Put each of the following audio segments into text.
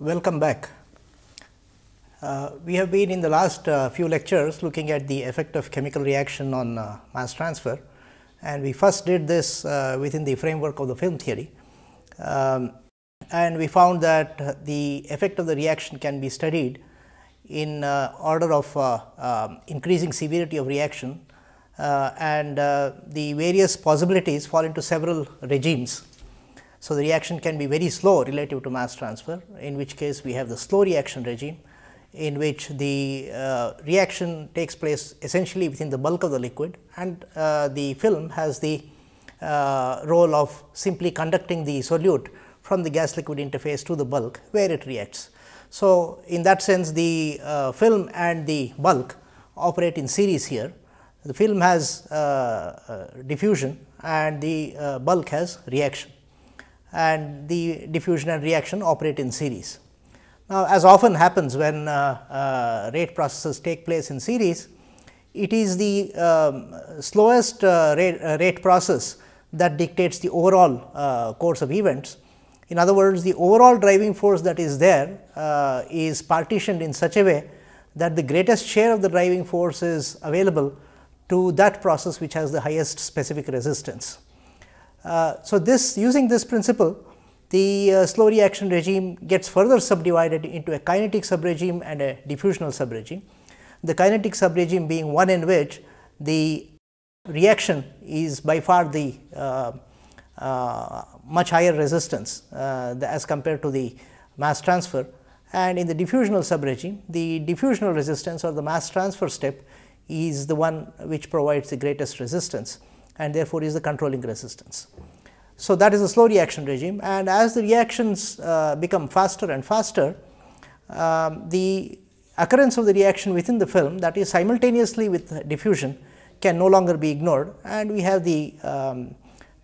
Welcome back. Uh, we have been in the last uh, few lectures looking at the effect of chemical reaction on uh, mass transfer and we first did this uh, within the framework of the film theory. Um, and we found that the effect of the reaction can be studied in uh, order of uh, um, increasing severity of reaction and the various possibilities fall into several regimes so, the reaction can be very slow relative to mass transfer, in which case we have the slow reaction regime, in which the uh, reaction takes place essentially within the bulk of the liquid and uh, the film has the uh, role of simply conducting the solute from the gas liquid interface to the bulk where it reacts. So, in that sense the uh, film and the bulk operate in series here. The film has uh, uh, diffusion and the bulk has reaction and the diffusion and reaction operate in series. Now, as often happens when uh, uh, rate processes take place in series, it is the um, slowest uh, rate, rate, process that dictates the overall course of events. In other words, the overall driving force that is there uh, is partitioned in such a way that the greatest share of the driving force is available to that process which has the highest specific resistance. Uh, so, this using this principle the uh, slow reaction regime gets further subdivided into a kinetic subregime and a diffusional subregime. The kinetic subregime being one in which the reaction is by far the uh, uh, much higher resistance uh, as compared to the mass transfer and in the diffusional subregime the diffusional resistance or the mass transfer step is the one which provides the greatest resistance and therefore, is the controlling resistance. So, that is a slow reaction regime and as the reactions uh, become faster and faster, um, the occurrence of the reaction within the film that is simultaneously with diffusion can no longer be ignored and we have the um,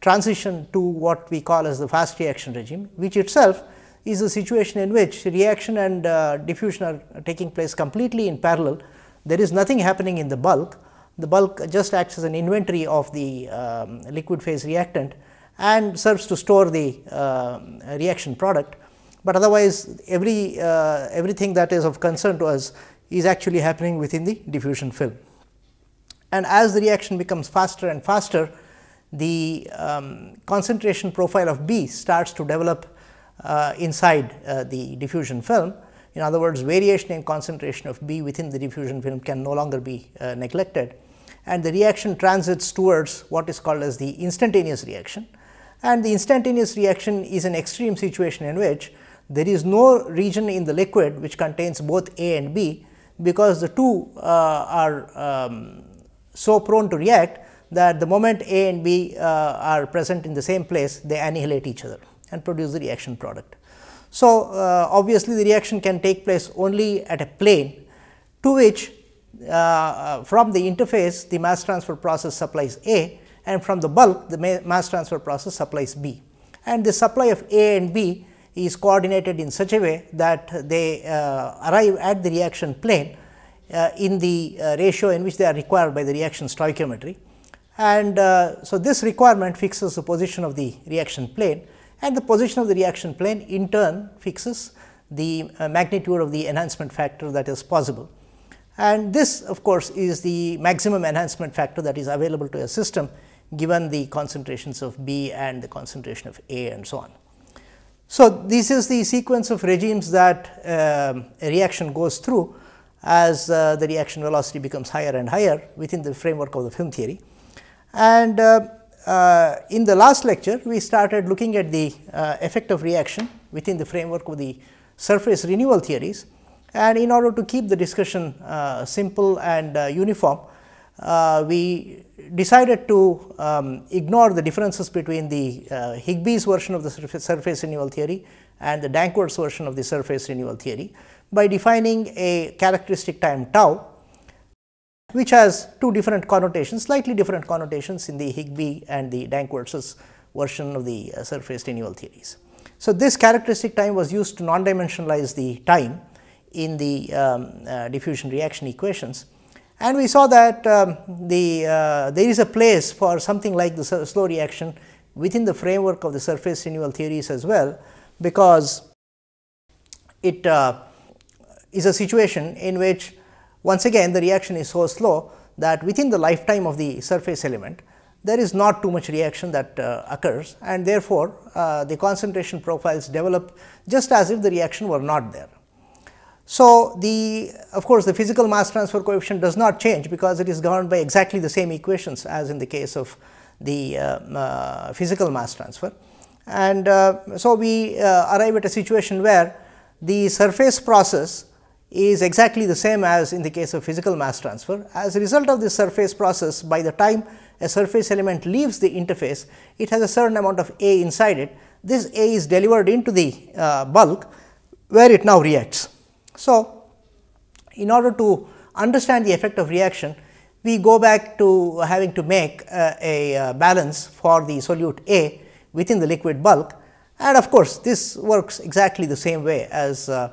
transition to what we call as the fast reaction regime, which itself is a situation in which reaction and uh, diffusion are taking place completely in parallel. There is nothing happening in the bulk, the bulk just acts as an inventory of the um, liquid phase reactant and serves to store the uh, reaction product, but otherwise every uh, everything that is of concern to us is actually happening within the diffusion film. And as the reaction becomes faster and faster, the um, concentration profile of B starts to develop uh, inside uh, the diffusion film. In other words, variation in concentration of B within the diffusion film can no longer be uh, neglected and the reaction transits towards what is called as the instantaneous reaction. And the instantaneous reaction is an extreme situation in which there is no region in the liquid which contains both A and B, because the two uh, are um, so prone to react that the moment A and B uh, are present in the same place, they annihilate each other and produce the reaction product. So, uh, obviously, the reaction can take place only at a plane to which uh, uh, from the interface the mass transfer process supplies A and from the bulk the mass transfer process supplies B. And the supply of A and B is coordinated in such a way that they uh, arrive at the reaction plane uh, in the uh, ratio in which they are required by the reaction stoichiometry. And uh, so, this requirement fixes the position of the reaction plane and the position of the reaction plane in turn fixes the magnitude of the enhancement factor that is possible and this of course, is the maximum enhancement factor that is available to a system given the concentrations of B and the concentration of A and so on. So, this is the sequence of regimes that uh, a reaction goes through as uh, the reaction velocity becomes higher and higher within the framework of the film theory. And uh, uh in the last lecture, we started looking at the uh, effect of reaction within the framework of the surface renewal theories and in order to keep the discussion uh, simple and uh, uniform, uh, we decided to um, ignore the differences between the uh, Higbie's version of the surface, renewal theory and the Danckwerts version of the surface renewal theory by defining a characteristic time tau, which has two different connotations, slightly different connotations in the Higbie and the Danckwerts version of the uh, surface renewal theories. So, this characteristic time was used to non-dimensionalize the time in the um, uh, diffusion reaction equations. And we saw that um, the uh, there is a place for something like the slow reaction within the framework of the surface renewal theories as well, because it uh, is a situation in which once again the reaction is so slow that within the lifetime of the surface element there is not too much reaction that uh, occurs and therefore, uh, the concentration profiles develop just as if the reaction were not there. So, the of course, the physical mass transfer coefficient does not change because it is governed by exactly the same equations as in the case of the uh, uh physical mass transfer. And uh, so, we uh, arrive at a situation where the surface process is exactly the same as in the case of physical mass transfer. As a result of this surface process, by the time a surface element leaves the interface, it has a certain amount of A inside it. This A is delivered into the uh, bulk, where it now reacts. So, in order to understand the effect of reaction, we go back to having to make uh, a uh, balance for the solute A within the liquid bulk and of course, this works exactly the same way as uh,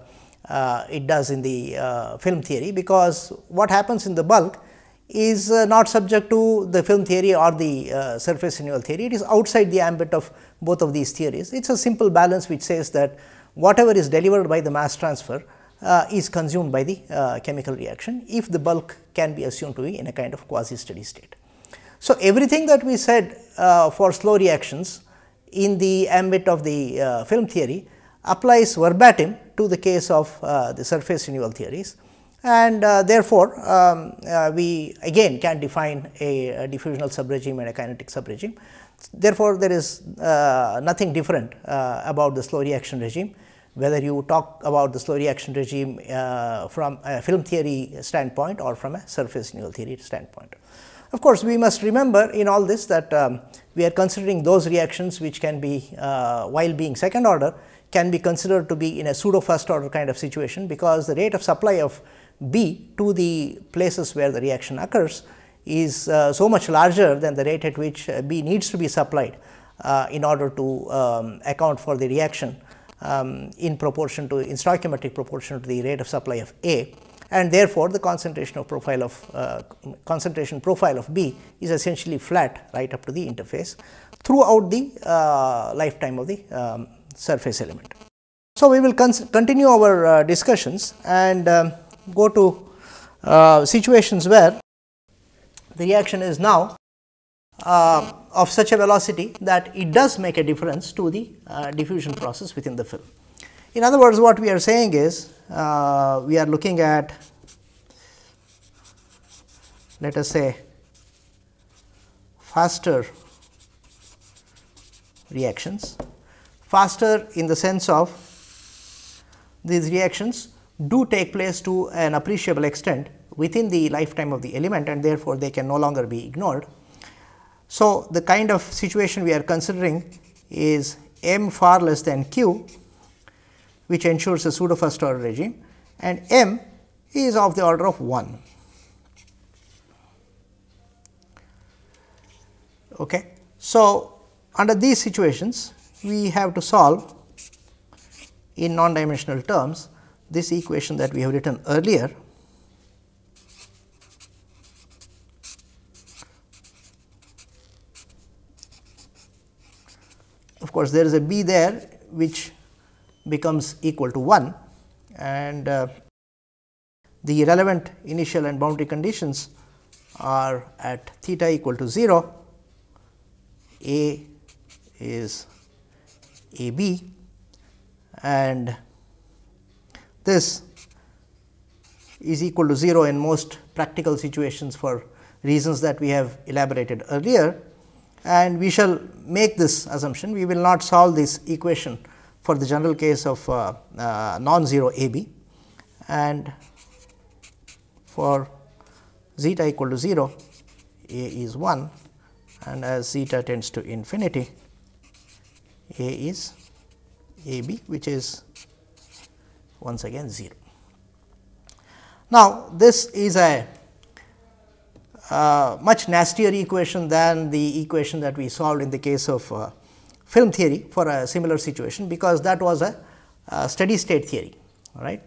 uh, it does in the uh, film theory, because what happens in the bulk is uh, not subject to the film theory or the surface renewal theory. It is outside the ambit of both of these theories. It is a simple balance which says that whatever is delivered by the mass transfer uh, is consumed by the chemical reaction, if the bulk can be assumed to be in a kind of quasi steady state. So, everything that we said for slow reactions in the ambit of the uh, film theory applies verbatim to the case of uh, the surface renewal theories and uh, therefore, um, uh, we again can define a, a, diffusional subregime and a kinetic subregime. Therefore, there is uh, nothing different uh, about the slow reaction regime whether you talk about the slow reaction regime from a film theory standpoint or from a surface renewal theory standpoint. Of course, we must remember in all this that um, we are considering those reactions which can be uh, while being second order can be considered to be in a pseudo first order kind of situation, because the rate of supply of B to the places where the reaction occurs is uh, so much larger than the rate at which uh, B needs to be supplied uh, in order to um, account for the reaction um, in proportion to in stoichiometric proportion to the rate of supply of A and therefore, the concentration of profile of uh, concentration profile of B is essentially flat right up to the interface throughout the uh, lifetime of the um, surface element. So, we will continue our uh, discussions and um, go to uh, situations where the reaction is now uh, of such a velocity that it does make a difference to the uh, diffusion process within the film. In other words, what we are saying is uh, we are looking at let us say faster reactions, faster in the sense of these reactions do take place to an appreciable extent within the lifetime of the element and therefore, they can no longer be ignored. So, the kind of situation we are considering is m far less than q which ensures a pseudo first order regime and m is of the order of 1. Okay. So, under these situations we have to solve in non dimensional terms this equation that we have written earlier of course, there is a b there which becomes equal to 1 and uh, the relevant initial and boundary conditions are at theta equal to 0, A is A B. And this is equal to 0 in most practical situations for reasons that we have elaborated earlier and we shall make this assumption. We will not solve this equation for the general case of uh, uh, non-zero A B and for zeta equal to 0 A is 1 and as zeta tends to infinity A is A B which is once again 0. Now, this is a uh, much nastier equation than the equation that we solved in the case of uh, film theory for a similar situation, because that was a, a steady state theory. Right?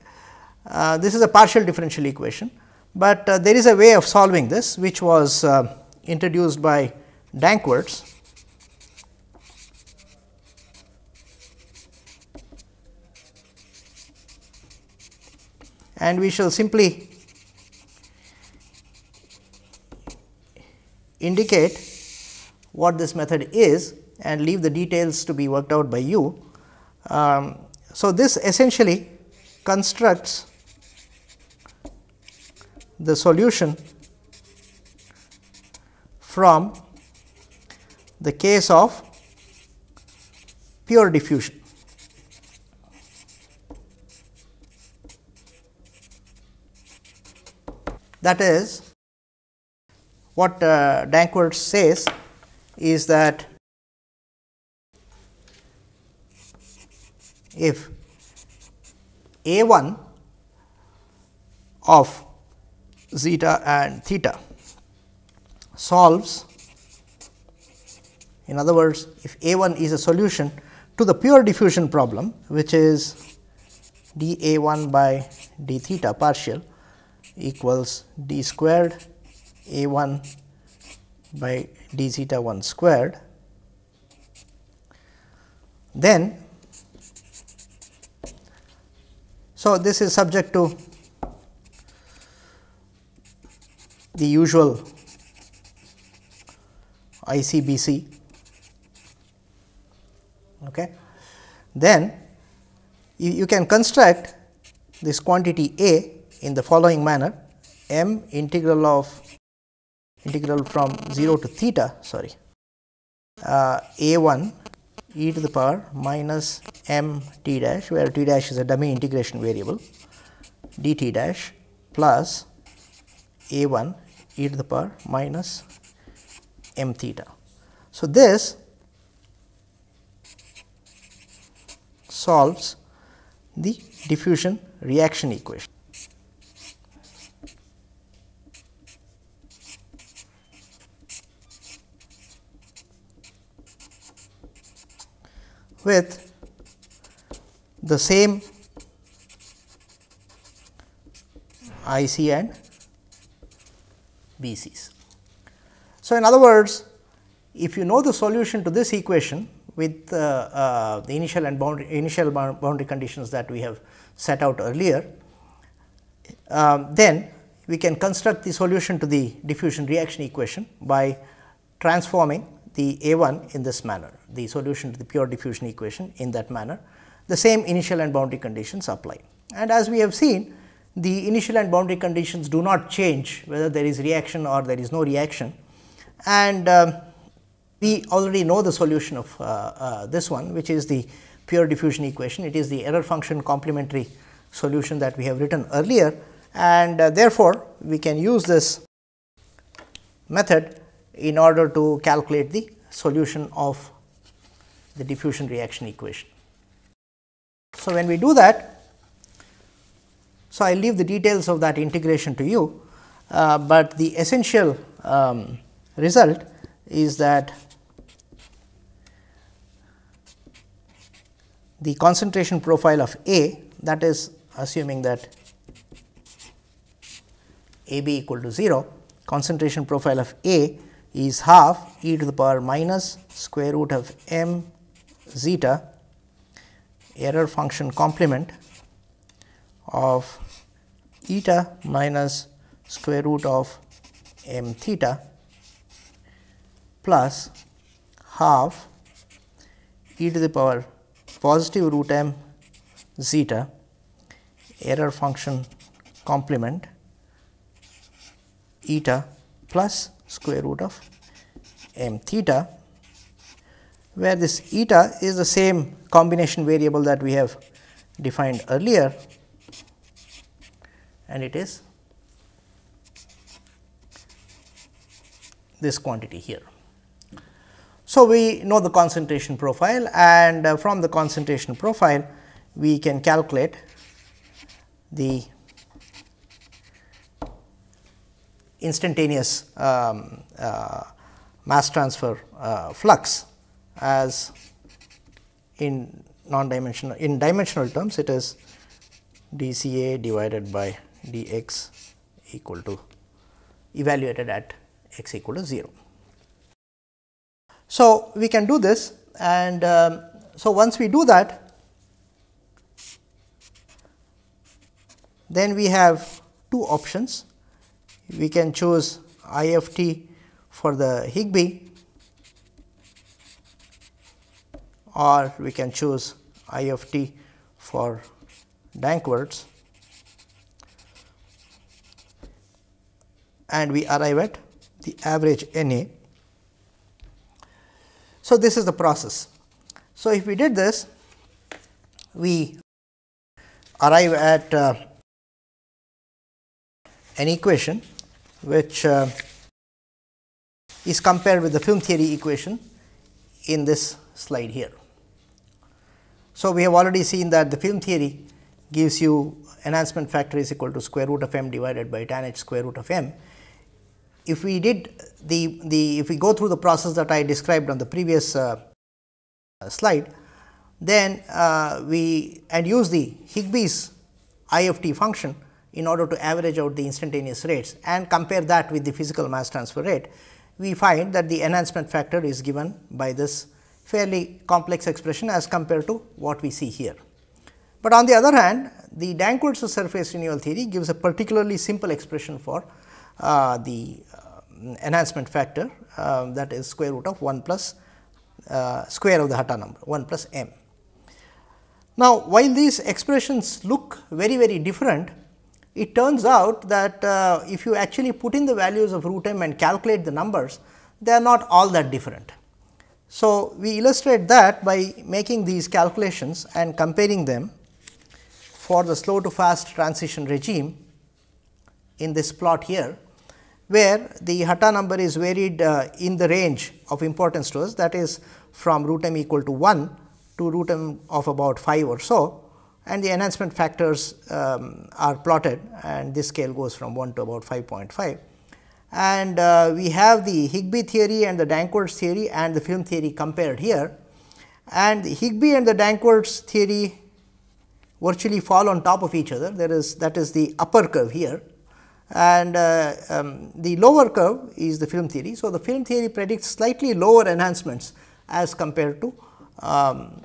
Uh, this is a partial differential equation, but uh, there is a way of solving this which was uh, introduced by Danckwerts. and we shall simply indicate what this method is and leave the details to be worked out by you. Um, so, this essentially constructs the solution from the case of pure diffusion. That is what uh, says is that if a 1 of zeta and theta solves in other words if a 1 is a solution to the pure diffusion problem which is d a 1 by d theta partial equals d squared a 1 by d zeta 1 squared, then so this is subject to the usual ICBC. Okay. Then you, you can construct this quantity A in the following manner m integral of integral from 0 to theta sorry uh, a 1 e to the power minus m t dash where t dash is a dummy integration variable d t dash plus a 1 e to the power minus m theta. So, this solves the diffusion reaction equation. With the same IC and BCs. So, in other words, if you know the solution to this equation with uh, uh, the initial and boundary initial boundary conditions that we have set out earlier, um, then we can construct the solution to the diffusion reaction equation by transforming the A 1 in this manner, the solution to the pure diffusion equation in that manner. The same initial and boundary conditions apply. And as we have seen, the initial and boundary conditions do not change whether there is reaction or there is no reaction. And um, we already know the solution of uh, uh, this one, which is the pure diffusion equation. It is the error function complementary solution that we have written earlier and uh, therefore, we can use this method in order to calculate the solution of the diffusion reaction equation. So, when we do that, so I leave the details of that integration to you, uh, but the essential um, result is that the concentration profile of A that is assuming that A b equal to 0 concentration profile of A is half e to the power minus square root of m zeta error function complement of eta minus square root of m theta plus half e to the power positive root m zeta error function complement eta plus square root of m theta, where this eta is the same combination variable that we have defined earlier and it is this quantity here. So, we know the concentration profile and uh, from the concentration profile we can calculate the instantaneous um, uh, mass transfer uh, flux as in non dimensional in dimensional terms it is d C A divided by d x equal to evaluated at x equal to 0. So, we can do this and um, so once we do that then we have two options. We can choose I f t for the Higbie or we can choose IFT for Danckwerts and we arrive at the average N A. So, this is the process. So, if we did this, we arrive at uh, an equation which uh, is compared with the film theory equation in this slide here. So, we have already seen that the film theory gives you enhancement factor is equal to square root of m divided by tan h square root of m. If we did the, the if we go through the process that I described on the previous uh, slide, then uh, we and use the Higbie's IFT function in order to average out the instantaneous rates and compare that with the physical mass transfer rate, we find that the enhancement factor is given by this fairly complex expression as compared to what we see here. But on the other hand, the Danckwerts surface renewal theory gives a particularly simple expression for uh, the uh, enhancement factor uh, that is square root of 1 plus uh, square of the Hatta number 1 plus m. Now, while these expressions look very very different, it turns out that uh, if you actually put in the values of root m and calculate the numbers, they are not all that different. So, we illustrate that by making these calculations and comparing them for the slow to fast transition regime in this plot here, where the Hatta number is varied uh, in the range of importance to us that is from root m equal to 1 to root m of about 5 or so and the enhancement factors um, are plotted and this scale goes from 1 to about 5.5 and uh, we have the Higbie theory and the Danckwerts theory and the film theory compared here. And the Higbie and the Danckwerts theory virtually fall on top of each other. There is that is the upper curve here and uh, um, the lower curve is the film theory. So, the film theory predicts slightly lower enhancements as compared to um,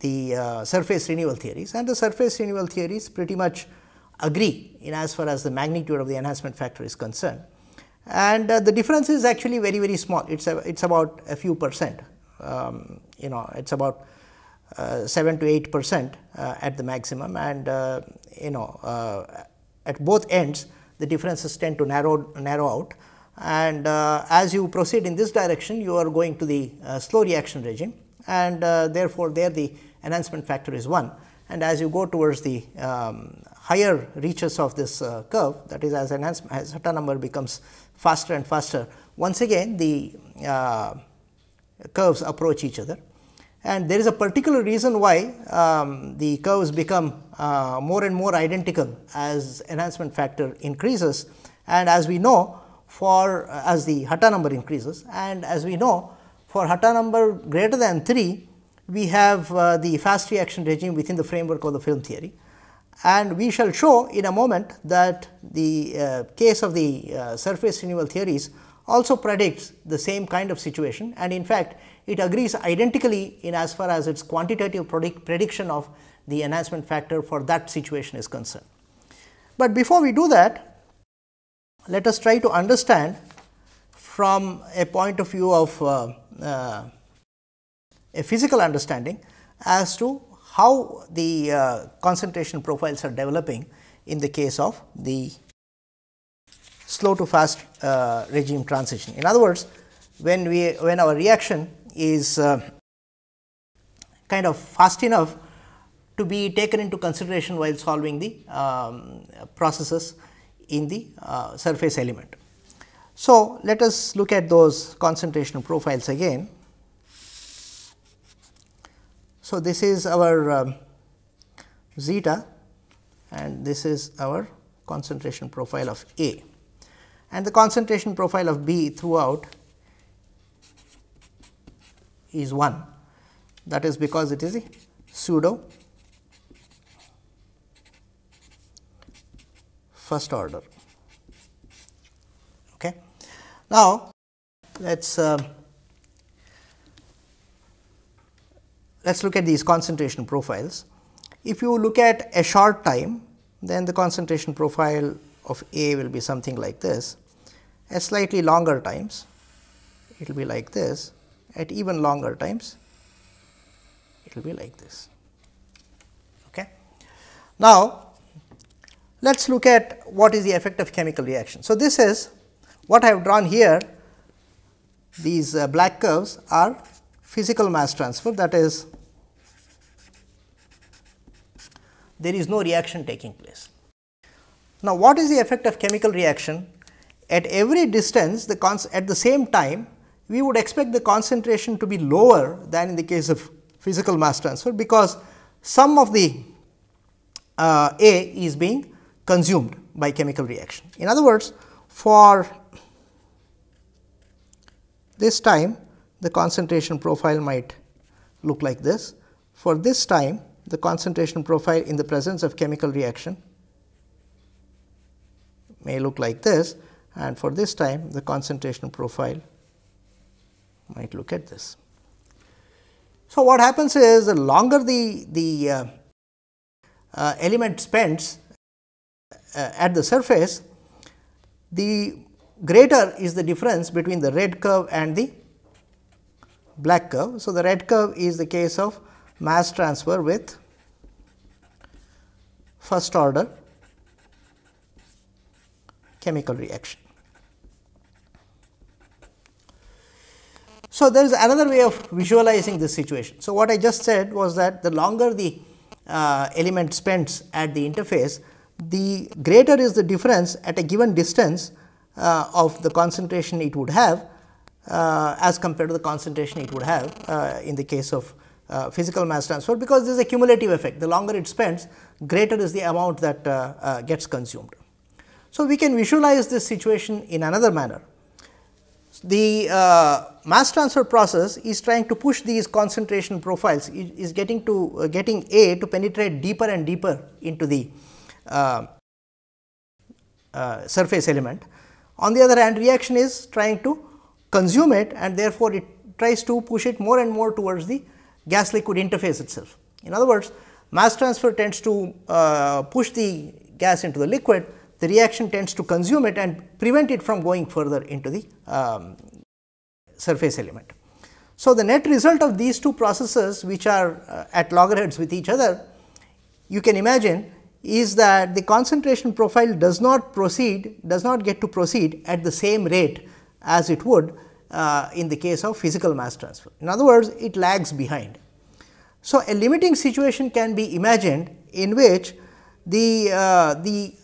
the uh, surface renewal theories. And the surface renewal theories pretty much agree in as far as the magnitude of the enhancement factor is concerned. And uh, the difference is actually very very small. It's a, it's about a few percent. Um, you know it's about uh, 7 to 8 percent uh, at the maximum. And uh, you know uh, at both ends the differences tend to narrow narrow out. And uh, as you proceed in this direction you are going to the slow reaction regime. And therefore there the enhancement factor is 1 and as you go towards the um, higher reaches of this curve that is as enhancement as Hatta number becomes faster and faster. Once again the uh, curves approach each other and there is a particular reason why um, the curves become uh, more and more identical as enhancement factor increases and as we know for uh, as the Hatta number increases and as we know for Hatta number greater than 3 we have uh, the fast reaction regime within the framework of the film theory and we shall show in a moment that the uh, case of the uh, surface renewal theories also predicts the same kind of situation and in fact, it agrees identically in as far as its quantitative predict prediction of the enhancement factor for that situation is concerned. But before we do that, let us try to understand from a point of view of uh, uh a physical understanding as to how the uh, concentration profiles are developing in the case of the slow to fast uh, regime transition. In other words, when we when our reaction is uh, kind of fast enough to be taken into consideration while solving the um, processes in the uh, surface element. So, let us look at those concentration profiles again. So, this is our um, zeta and this is our concentration profile of A and the concentration profile of B throughout is 1 that is because it is a pseudo first order. Okay. Now, let us uh, let us look at these concentration profiles. If you look at a short time, then the concentration profile of A will be something like this. At slightly longer times, it will be like this. At even longer times, it will be like this. Okay. Now, let us look at what is the effect of chemical reaction. So, this is what I have drawn here these uh, black curves are physical mass transfer that is there is no reaction taking place. Now, what is the effect of chemical reaction? At every distance the at the same time we would expect the concentration to be lower than in the case of physical mass transfer, because some of the uh, A is being consumed by chemical reaction. In other words, for this time the concentration profile might look like this. For this time the concentration profile in the presence of chemical reaction may look like this and for this time the concentration profile might look at this. So, what happens is the longer the, the uh, uh, element spends uh, at the surface, the greater is the difference between the red curve and the black curve. So, the red curve is the case of mass transfer with first order chemical reaction. So, there is another way of visualizing this situation. So, what I just said was that the longer the uh, element spends at the interface, the greater is the difference at a given distance uh, of the concentration it would have uh, as compared to the concentration it would have uh, in the case of uh, physical mass transfer, because there is a cumulative effect. The longer it spends, greater is the amount that uh, uh, gets consumed. So, we can visualize this situation in another manner. The mass transfer process is trying to push these concentration profiles, is getting to getting A to penetrate deeper and deeper into the surface element on the other hand, reaction is trying to consume it and therefore, it tries to push it more and more towards the gas liquid interface itself. In other words, mass transfer tends to uh, push the gas into the liquid, the reaction tends to consume it and prevent it from going further into the um, surface element. So, the net result of these two processes which are uh, at loggerheads with each other, you can imagine is that the concentration profile does not proceed does not get to proceed at the same rate as it would uh, in the case of physical mass transfer. In other words, it lags behind. So, a limiting situation can be imagined in which the, uh, the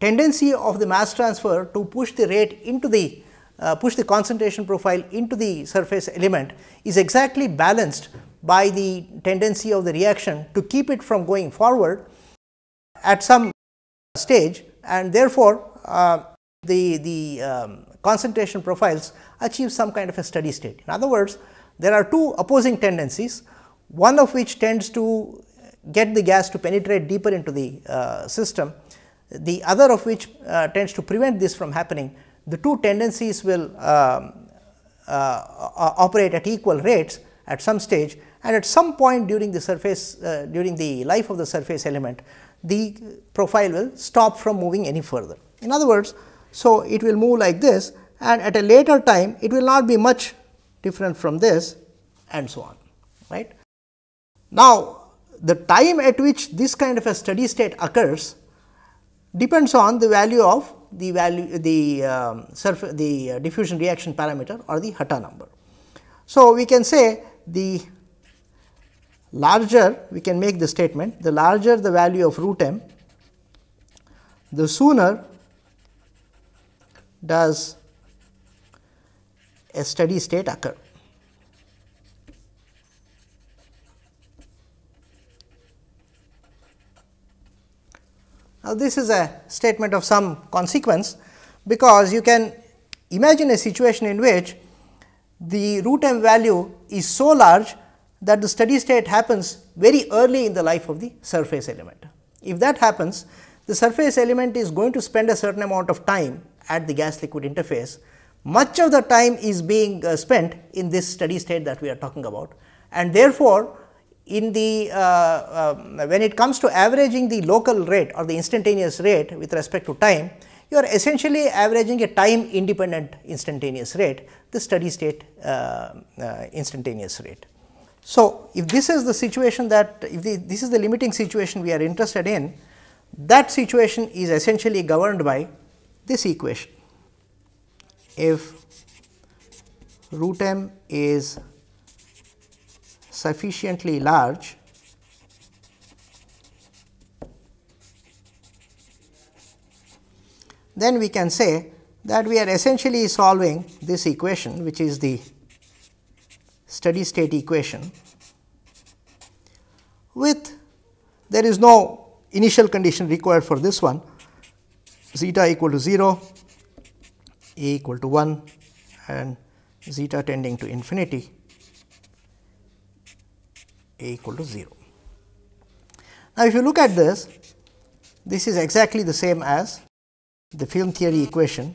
tendency of the mass transfer to push the rate into the uh, push the concentration profile into the surface element is exactly balanced by the tendency of the reaction to keep it from going forward at some stage and therefore, uh, the, the um, concentration profiles achieve some kind of a steady state. In other words, there are two opposing tendencies, one of which tends to get the gas to penetrate deeper into the uh, system, the other of which uh, tends to prevent this from happening. The two tendencies will um, uh, operate at equal rates at some stage and at some point during the surface uh, during the life of the surface element the profile will stop from moving any further. In other words, so it will move like this and at a later time it will not be much different from this and so on right. Now, the time at which this kind of a steady state occurs depends on the value of the value the um, surface the uh, diffusion reaction parameter or the Hatta number. So, we can say the larger we can make the statement the larger the value of root m the sooner does a steady state occur. Now, this is a statement of some consequence, because you can imagine a situation in which the root m value is so large that the steady state happens very early in the life of the surface element. If that happens, the surface element is going to spend a certain amount of time at the gas liquid interface. Much of the time is being uh, spent in this steady state that we are talking about and therefore, in the uh, uh, when it comes to averaging the local rate or the instantaneous rate with respect to time, you are essentially averaging a time independent instantaneous rate, the steady state uh, uh instantaneous rate. So, if this is the situation that if the, this is the limiting situation we are interested in, that situation is essentially governed by this equation. If root m is sufficiently large, then we can say that we are essentially solving this equation which is the steady state equation with there is no initial condition required for this one zeta equal to 0, a equal to 1 and zeta tending to infinity a equal to 0. Now, if you look at this, this is exactly the same as the film theory equation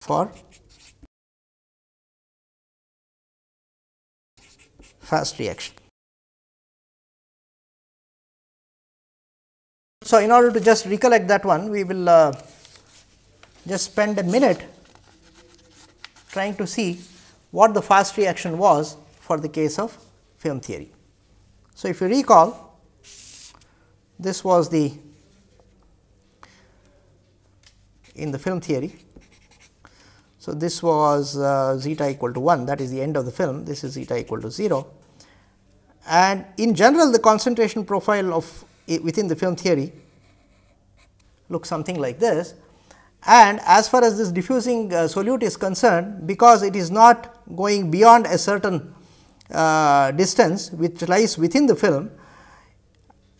for fast reaction. So, in order to just recollect that one, we will uh, just spend a minute trying to see what the fast reaction was for the case of film theory. So, if you recall, this was the in the film theory. So, this was uh, zeta equal to 1 that is the end of the film, this is zeta equal to 0 and in general the concentration profile of within the film theory looks something like this and as far as this diffusing uh, solute is concerned because it is not going beyond a certain uh, distance which lies within the film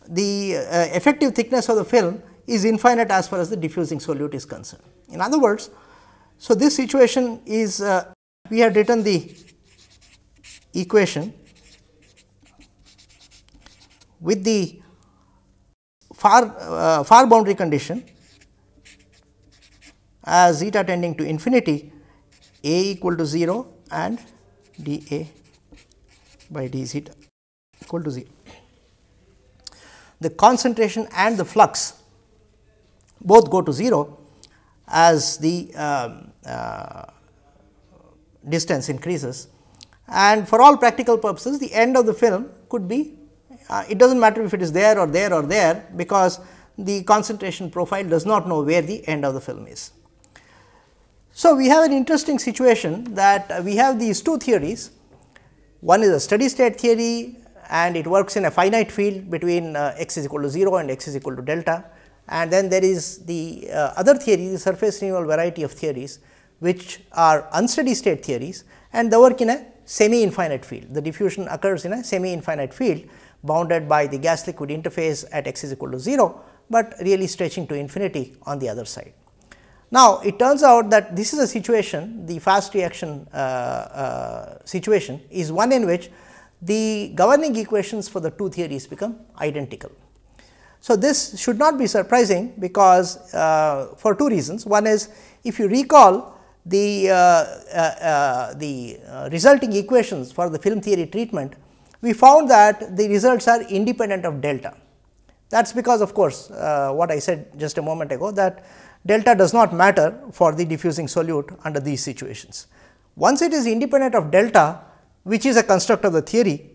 the uh, effective thickness of the film is infinite as far as the diffusing solute is concerned. In other words, so this situation is uh, we have written the equation with the far uh, far boundary condition as zeta tending to infinity a equal to 0 and d a by d zeta equal to 0. The concentration and the flux both go to 0 as the um, uh, distance increases and for all practical purposes the end of the film could be uh, it does not matter if it is there or there or there because the concentration profile does not know where the end of the film is. So, we have an interesting situation that we have these two theories. One is a steady state theory and it works in a finite field between uh, x is equal to 0 and x is equal to delta. And then there is the uh, other theory, the surface renewal variety of theories, which are unsteady state theories and they work in a semi infinite field. The diffusion occurs in a semi infinite field bounded by the gas liquid interface at x is equal to 0, but really stretching to infinity on the other side. Now, it turns out that this is a situation the fast reaction uh, uh, situation is one in which the governing equations for the two theories become identical. So, this should not be surprising because uh, for two reasons. One is if you recall the, uh, uh, uh, the resulting equations for the film theory treatment, we found that the results are independent of delta. That is because of course, what I said just a moment ago that delta does not matter for the diffusing solute under these situations. Once it is independent of delta which is a construct of the theory,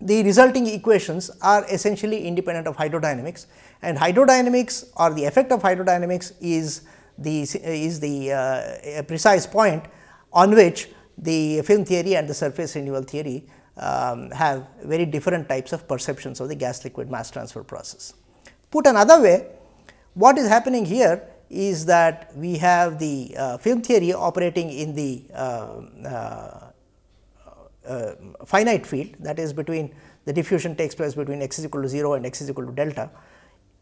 the resulting equations are essentially independent of hydrodynamics and hydrodynamics or the effect of hydrodynamics is the is the uh, precise point on which the film theory and the surface renewal theory um, have very different types of perceptions of the gas liquid mass transfer process. Put another way, what is happening here is that we have the uh, film theory operating in the uh, uh, uh, finite field that is between the diffusion takes place between x is equal to 0 and x is equal to delta.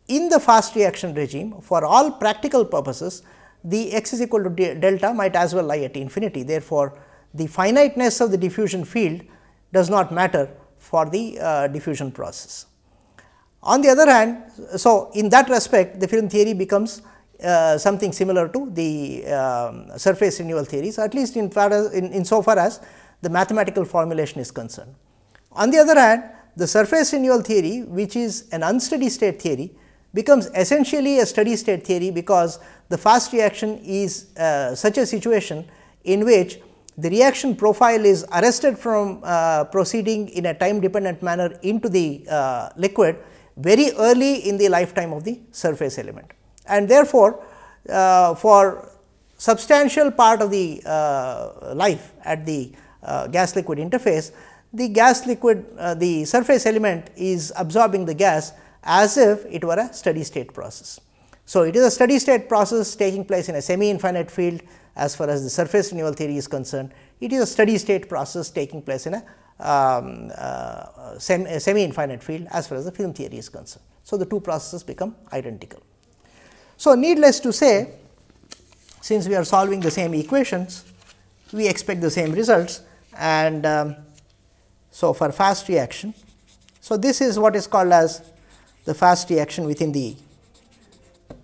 In the fast reaction regime for all practical purposes the x is equal to delta might as well lie at infinity. Therefore, the finiteness of the diffusion field does not matter for the uh, diffusion process. On the other hand, so in that respect the film theory becomes uh, something similar to the um, surface renewal theories at least in far as in, in so far as the mathematical formulation is concerned. On the other hand, the surface renewal theory which is an unsteady state theory becomes essentially a steady state theory because the fast reaction is uh, such a situation in which the reaction profile is arrested from uh, proceeding in a time dependent manner into the uh, liquid very early in the lifetime of the surface element. And therefore, uh, for substantial part of the uh, life at the uh, gas liquid interface, the gas liquid uh, the surface element is absorbing the gas as if it were a steady state process. So, it is a steady state process taking place in a semi infinite field as far as the surface renewal theory is concerned. It is a steady state process taking place in a, um, uh, semi infinite field as far as the film theory is concerned. So, the two processes become identical. So, needless to say since we are solving the same equations, we expect the same results and um, so for fast reaction. So, this is what is called as the fast reaction within the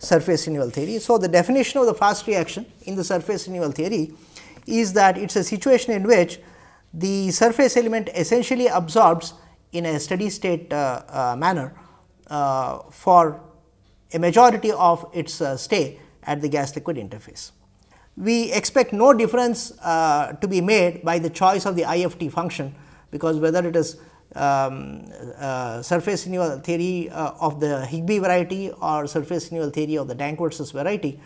surface renewal theory. So, the definition of the fast reaction in the surface renewal theory is that it is a situation in which the surface element essentially absorbs in a steady state uh, uh, manner uh, for a majority of its uh, stay at the gas liquid interface. We expect no difference uh, to be made by the choice of the IFT function, because whether it is um, uh, surface renewal theory uh, of the Higbie variety or surface renewal theory of the Danckwerts variety,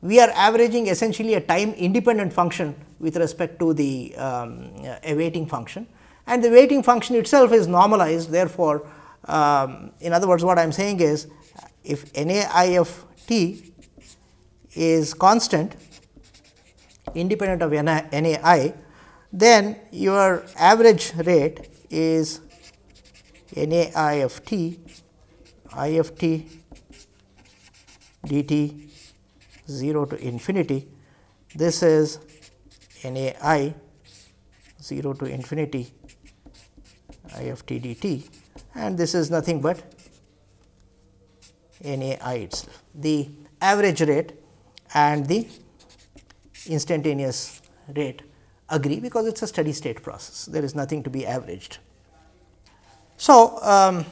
we are averaging essentially a time independent function with respect to the um, a weighting function and the weighting function itself is normalized. Therefore, um, in other words what I am saying is if N A I of t is constant independent of N A I, then your average rate is N A I of t I of t dt 0 to infinity. This is N A I 0 to infinity I of t dt and this is nothing but N A I itself. The average rate and the instantaneous rate agree because it is a steady state process. There is nothing to be averaged. So, um,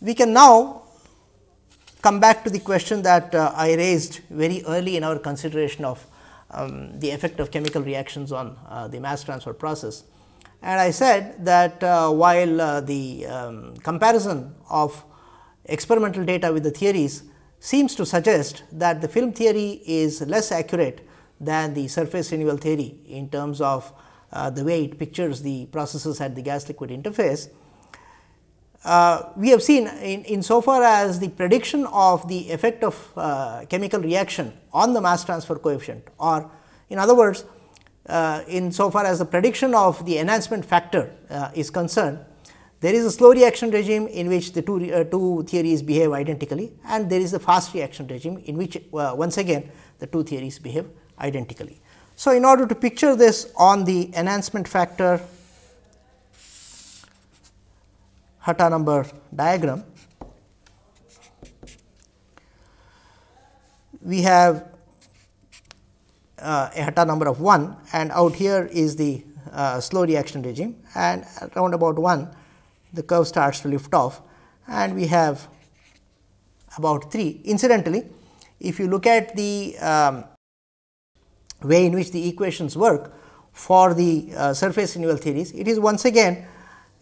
we can now come back to the question that uh, I raised very early in our consideration of um, the effect of chemical reactions on uh, the mass transfer process. And I said that uh, while uh, the um, comparison of experimental data with the theories seems to suggest that the film theory is less accurate than the surface renewal theory in terms of uh, the way it pictures the processes at the gas liquid interface. Uh, we have seen in, in so far as the prediction of the effect of uh, chemical reaction on the mass transfer coefficient or in other words uh, in so far as the prediction of the enhancement factor uh, is concerned there is a slow reaction regime in which the two, uh, two theories behave identically and there is a fast reaction regime in which uh, once again the two theories behave identically. So, in order to picture this on the enhancement factor Hatta number diagram, we have uh, a Hatta number of 1 and out here is the uh, slow reaction regime and around about 1 the curve starts to lift off and we have about 3. Incidentally, if you look at the um, way in which the equations work for the uh, surface renewal theories, it is once again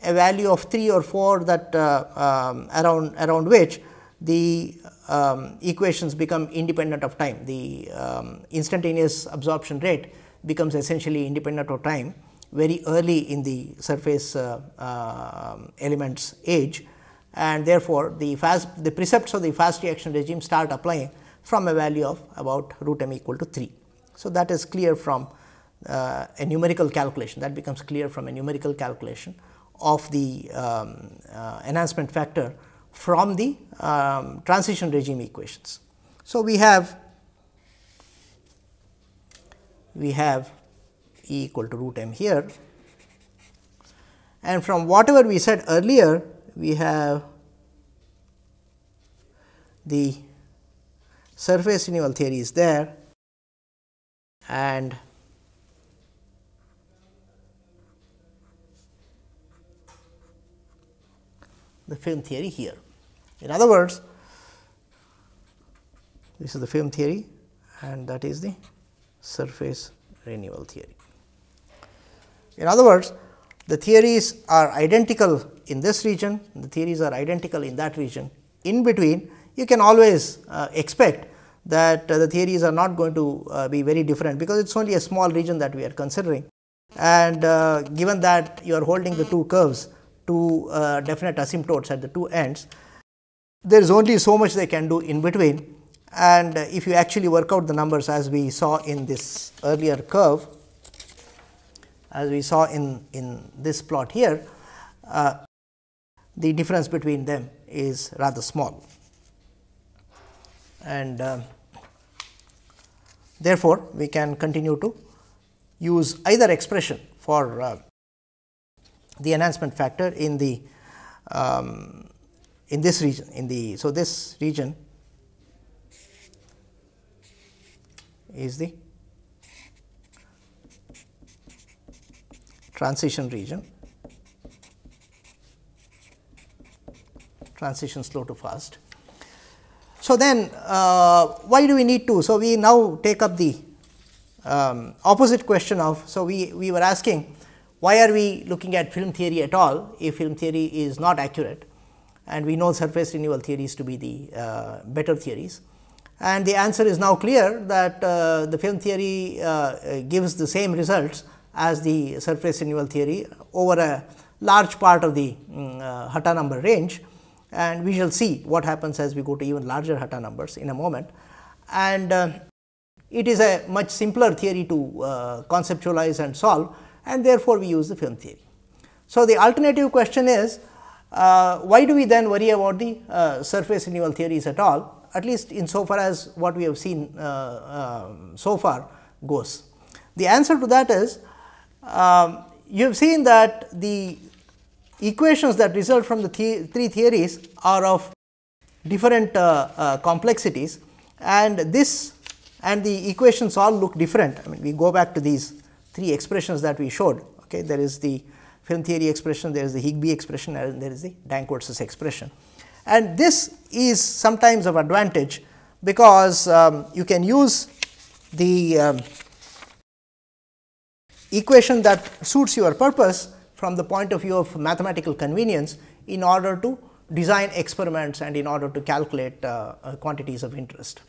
a value of 3 or 4 that uh, um, around around which the um, equations become independent of time. The um, instantaneous absorption rate becomes essentially independent of time very early in the surface uh, uh, elements age and therefore, the fast the precepts of the fast reaction regime start applying from a value of about root m equal to 3. So, that is clear from uh, a numerical calculation that becomes clear from a numerical calculation of the um, uh, enhancement factor from the um, transition regime equations. So, we have we have E equal to root m here. And from whatever we said earlier, we have the surface renewal theory is there and the film theory here. In other words, this is the film theory and that is the surface renewal theory. In other words, the theories are identical in this region, the theories are identical in that region. In between, you can always uh, expect that uh, the theories are not going to uh, be very different, because it is only a small region that we are considering. And uh, given that you are holding the two curves to definite asymptotes at the two ends, there is only so much they can do in between. And if you actually work out the numbers as we saw in this earlier curve, as we saw in, in this plot here, uh, the difference between them is rather small. And uh, therefore, we can continue to use either expression for uh, the enhancement factor in the um, in this region in the so this region is the transition region transition slow to fast. So, then uh, why do we need to? So, we now take up the um, opposite question of. So, we, we were asking why are we looking at film theory at all if film theory is not accurate and we know surface renewal theories to be the uh, better theories. And the answer is now clear that uh, the film theory uh, gives the same results as the surface renewal theory over a large part of the um, Hatta number range and we shall see what happens as we go to even larger Hatta numbers in a moment. And uh, it is a much simpler theory to uh, conceptualize and solve and therefore, we use the film theory. So, the alternative question is uh, why do we then worry about the uh, surface renewal theories at all at least in so far as what we have seen uh, um, so far goes. The answer to that is um, you have seen that the equations that result from the, three theories are of different uh, uh, complexities and this and the equations all look different. I mean we go back to these three expressions that we showed. Okay, There is the film theory expression, there is the Higbie expression and there is the Danckwerts expression. And this is sometimes of advantage, because um, you can use the um, equation that suits your purpose from the point of view of mathematical convenience in order to design experiments and in order to calculate uh, uh, quantities of interest.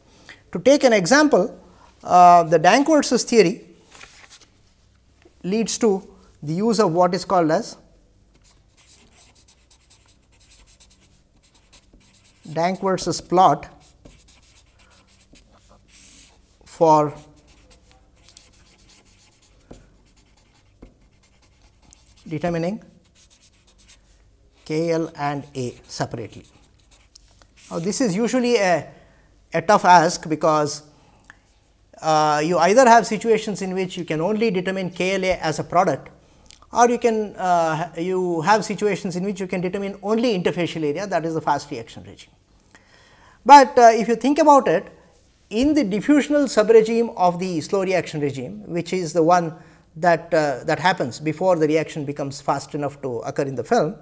To take an example, uh, the Danckwerts theory leads to the use of what is called as Danckwerts plot for determining K L and A separately. Now, this is usually a, a tough ask because uh, you either have situations in which you can only determine KLA as a product or you can uh, you have situations in which you can determine only interfacial area that is the fast reaction regime. But uh, if you think about it in the diffusional subregime of the slow reaction regime which is the one that uh, that happens before the reaction becomes fast enough to occur in the film,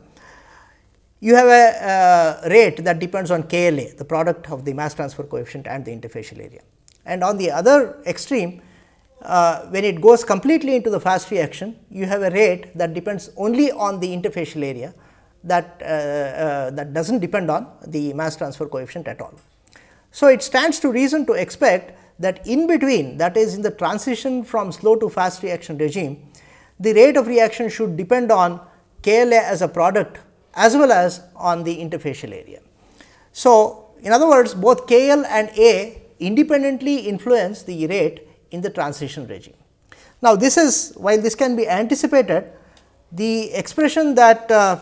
you have a uh, rate that depends on KLA the product of the mass transfer coefficient and the interfacial area and on the other extreme uh, when it goes completely into the fast reaction you have a rate that depends only on the interfacial area that uh, uh, that does not depend on the mass transfer coefficient at all. So, it stands to reason to expect that in between that is in the transition from slow to fast reaction regime the rate of reaction should depend on KLA as a product as well as on the interfacial area. So, in other words both KL and A independently influence the rate in the transition regime. Now, this is while this can be anticipated, the expression that uh,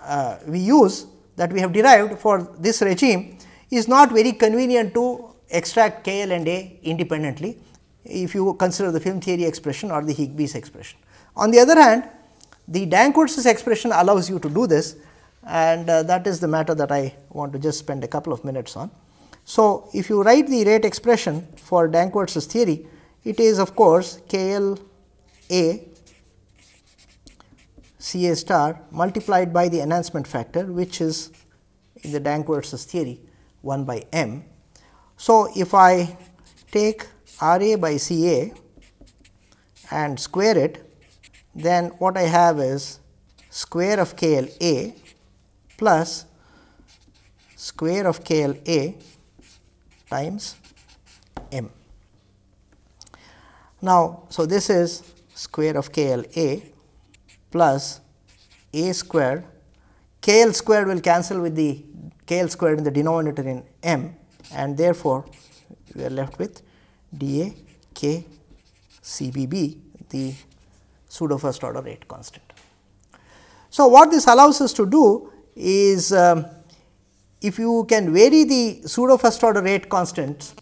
uh, we use that we have derived for this regime is not very convenient to extract K L and A independently, if you consider the film theory expression or the Higbie's expression. On the other hand, the Danckwerts expression allows you to do this and uh, that is the matter that I want to just spend a couple of minutes on. So, if you write the rate expression for Danckwerts theory, it is of course K L A C A star multiplied by the enhancement factor which is in the Danckwerts theory 1 by m. So, if I take R A by C A and square it then what I have is square of k L A plus square of k L A times m. Now, so this is square of k L A plus a squared k L squared will cancel with the k L squared in the denominator in m and therefore, we are left with da k c b b the pseudo first order rate constant. So, what this allows us to do is um, if you can vary the pseudo first order rate constants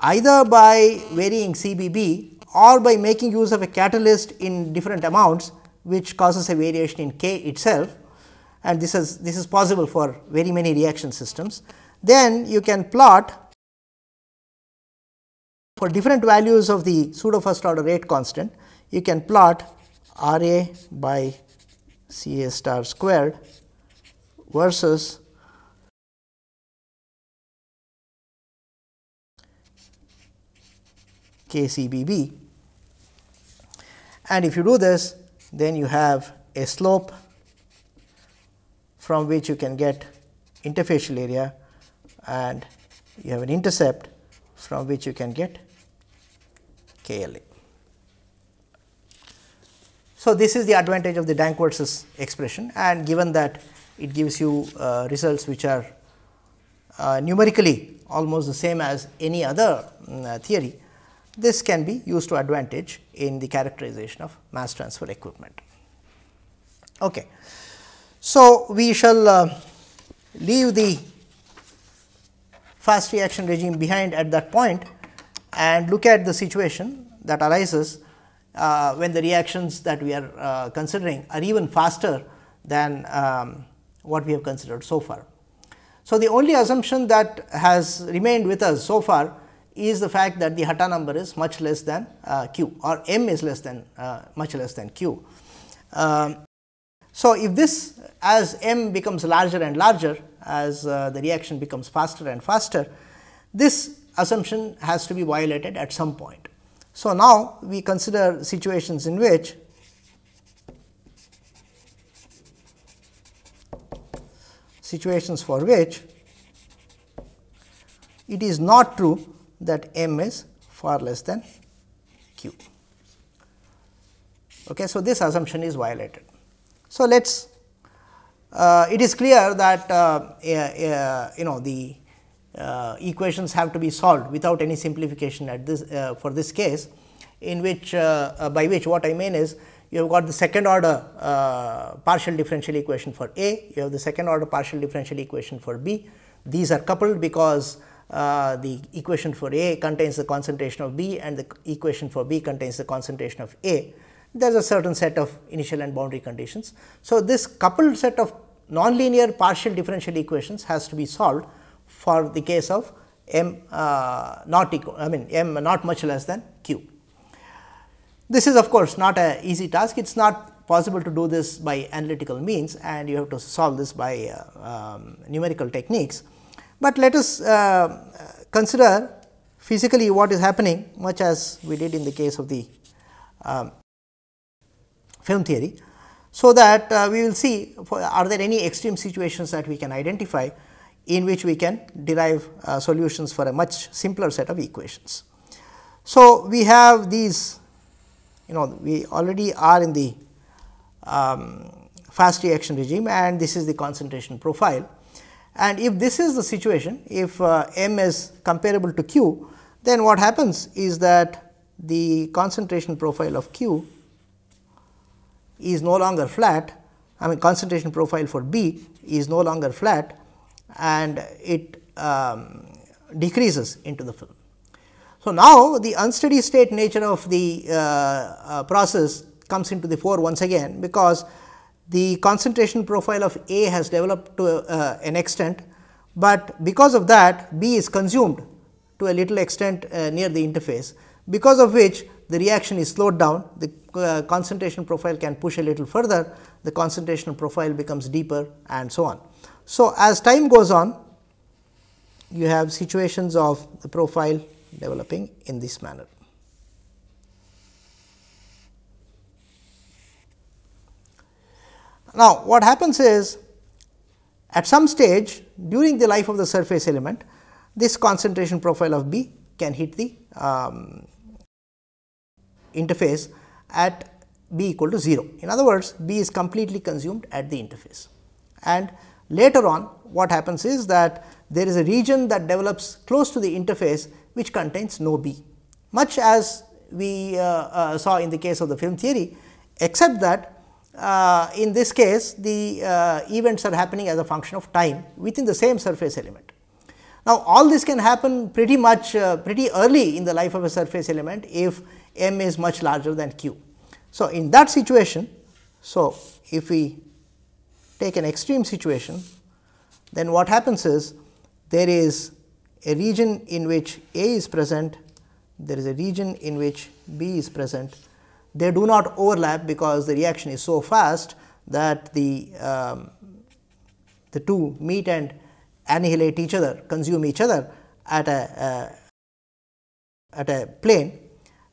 either by varying CBB or by making use of a catalyst in different amounts which causes a variation in K itself and this is this is possible for very many reaction systems. Then you can plot for different values of the pseudo first order rate constant you can plot R A by C A star squared versus K C B B. And if you do this, then you have a slope from which you can get interfacial area and you have an intercept from which you can get K L A. So, this is the advantage of the Danckwerts expression and given that it gives you uh, results which are uh, numerically almost the same as any other um, theory, this can be used to advantage in the characterization of mass transfer equipment. Okay. So, we shall uh, leave the fast reaction regime behind at that point and look at the situation that arises uh, when the reactions that we are uh, considering are even faster than um, what we have considered so far. So, the only assumption that has remained with us so far is the fact that the Hatta number is much less than uh, q or m is less than uh, much less than q. Um, so, if this as m becomes larger and larger as uh, the reaction becomes faster and faster, this assumption has to be violated at some point. So, now we consider situations in which situations for which it is not true that m is far less than q. Okay, so, this assumption is violated. So, let us it is clear that uh, uh, you know the uh, equations have to be solved without any simplification at this uh, for this case in which uh, uh by which what I mean is you have got the second order uh, partial differential equation for A, you have the second order partial differential equation for B. These are coupled because uh, the equation for A contains the concentration of B and the equation for B contains the concentration of A. There is a certain set of initial and boundary conditions. So, this coupled set of nonlinear partial differential equations has to be solved for the case of m uh, not equal I mean m not much less than q. This is of course, not a easy task it is not possible to do this by analytical means and you have to solve this by uh, um, numerical techniques. But let us uh, consider physically what is happening much as we did in the case of the um, film theory. So, that uh, we will see are there any extreme situations that we can identify in which we can derive uh, solutions for a much simpler set of equations. So, we have these you know we already are in the um, fast reaction regime and this is the concentration profile. And if this is the situation, if uh, m is comparable to q, then what happens is that the concentration profile of q is no longer flat, I mean concentration profile for B is no longer flat, and it um, decreases into the film. So, now the unsteady state nature of the uh, uh, process comes into the fore once again, because the concentration profile of A has developed to uh, an extent, but because of that B is consumed to a little extent uh, near the interface, because of which the reaction is slowed down, the uh, concentration profile can push a little further, the concentration profile becomes deeper and so on. So, as time goes on, you have situations of the profile developing in this manner. Now, what happens is at some stage during the life of the surface element, this concentration profile of B can hit the um, interface at B equal to 0. In other words, B is completely consumed at the interface. And later on what happens is that there is a region that develops close to the interface which contains no B, much as we uh, uh, saw in the case of the film theory, except that uh, in this case the uh, events are happening as a function of time within the same surface element. Now, all this can happen pretty much uh, pretty early in the life of a surface element if m is much larger than q. So, in that situation, so if we take an extreme situation, then what happens is there is a region in which A is present, there is a region in which B is present. They do not overlap because the reaction is so fast that the, um, the two meet and annihilate each other, consume each other at a, uh, at a plane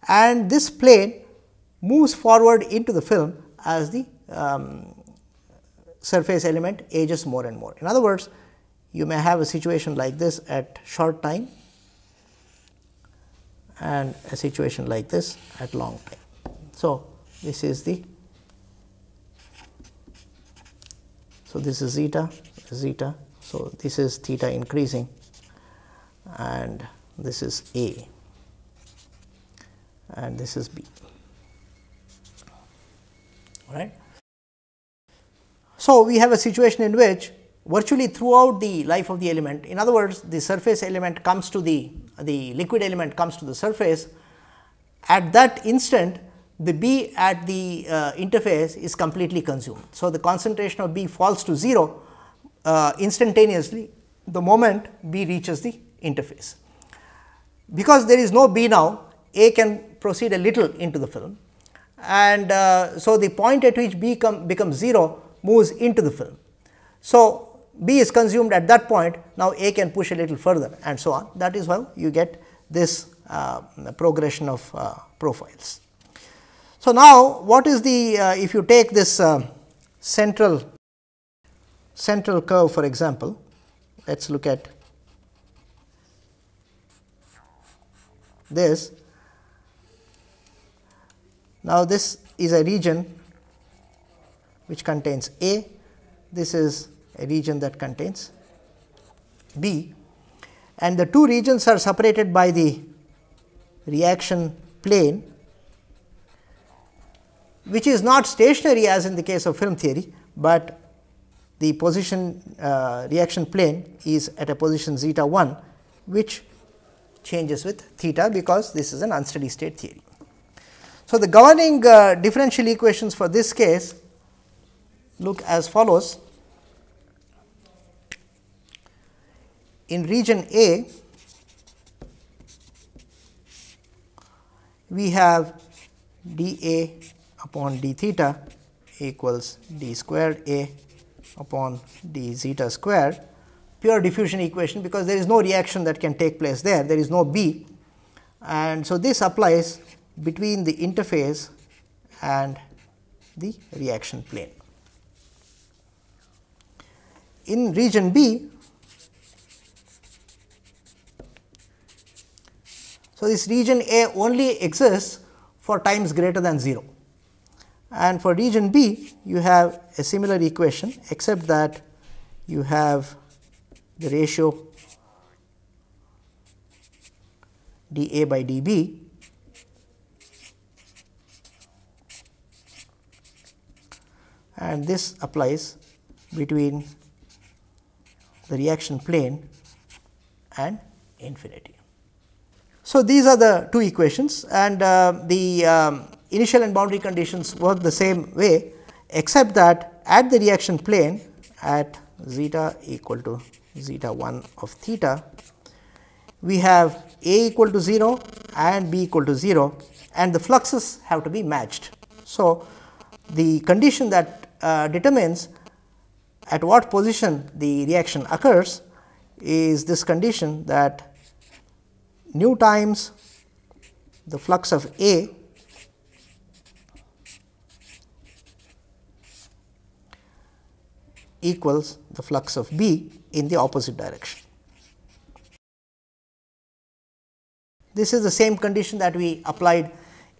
and this plane moves forward into the film as the um, surface element ages more and more. In other words, you may have a situation like this at short time and a situation like this at long time. So, this is the so this is zeta zeta. So, this is theta increasing and this is A and this is B right. So, we have a situation in which virtually throughout the life of the element. In other words, the surface element comes to the, the liquid element comes to the surface. At that instant, the B at the uh, interface is completely consumed. So, the concentration of B falls to 0 uh, instantaneously the moment B reaches the interface. Because there is no B now, A can proceed a little into the film and uh, so the point at which B come, becomes 0 moves into the film. So, B is consumed at that point, now A can push a little further and so on. That is how you get this uh, progression of uh, profiles. So, now what is the uh, if you take this uh, central central curve for example, let us look at this. Now, this is a region which contains A, this is a region that contains B and the two regions are separated by the reaction plane which is not stationary as in the case of film theory, but the position uh, reaction plane is at a position zeta 1 which changes with theta because this is an unsteady state theory. So, the governing uh, differential equations for this case look as follows. in region A, we have d A upon d theta equals d squared A upon d zeta squared pure diffusion equation because there is no reaction that can take place there, there is no B. And so, this applies between the interface and the reaction plane. In region B, So, this region A only exists for times greater than 0 and for region B you have a similar equation except that you have the ratio d A by d and this applies between the reaction plane and infinity. So, these are the two equations and uh, the um, initial and boundary conditions work the same way except that at the reaction plane at zeta equal to zeta 1 of theta, we have A equal to 0 and B equal to 0 and the fluxes have to be matched. So, the condition that uh, determines at what position the reaction occurs is this condition that nu times the flux of A equals the flux of B in the opposite direction. This is the same condition that we applied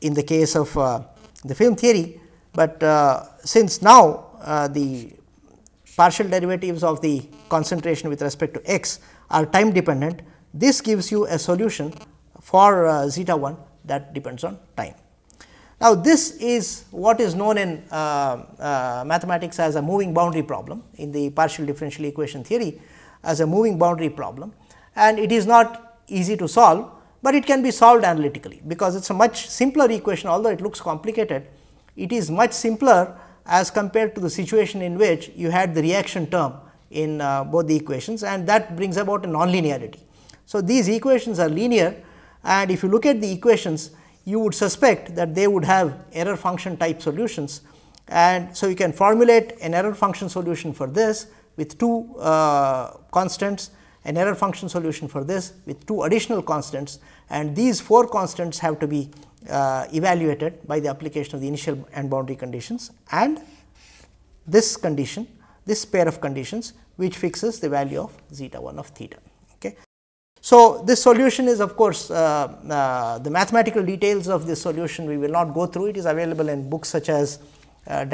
in the case of uh, the film theory, but uh, since now uh, the partial derivatives of the concentration with respect to x are time dependent, this gives you a solution for uh, zeta 1 that depends on time. Now, this is what is known in uh, uh, mathematics as a moving boundary problem in the partial differential equation theory as a moving boundary problem and it is not easy to solve, but it can be solved analytically because it is a much simpler equation although it looks complicated it is much simpler as compared to the situation in which you had the reaction term in uh, both the equations and that brings about a nonlinearity. So, these equations are linear and if you look at the equations you would suspect that they would have error function type solutions and so you can formulate an error function solution for this with two uh, constants an error function solution for this with two additional constants and these four constants have to be uh, evaluated by the application of the initial and boundary conditions and this condition this pair of conditions which fixes the value of zeta 1 of theta. Okay. So, this solution is of course, uh, uh, the mathematical details of this solution we will not go through it is available in books such as uh,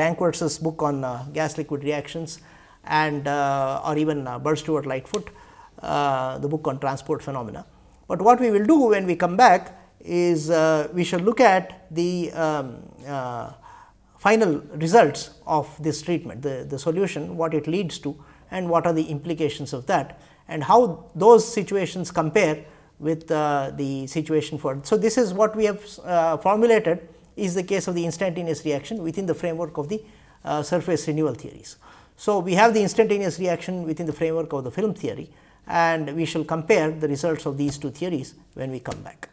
book on uh, gas liquid reactions and uh, or even uh, Bird Stewart Lightfoot the book on transport phenomena. But what we will do when we come back is we shall look at the um, final results of this treatment, the, the solution, what it leads to and what are the implications of that and how those situations compare with uh, the situation for. So, this is what we have uh, formulated is the case of the instantaneous reaction within the framework of the uh, surface renewal theories. So, we have the instantaneous reaction within the framework of the film theory and we shall compare the results of these two theories when we come back.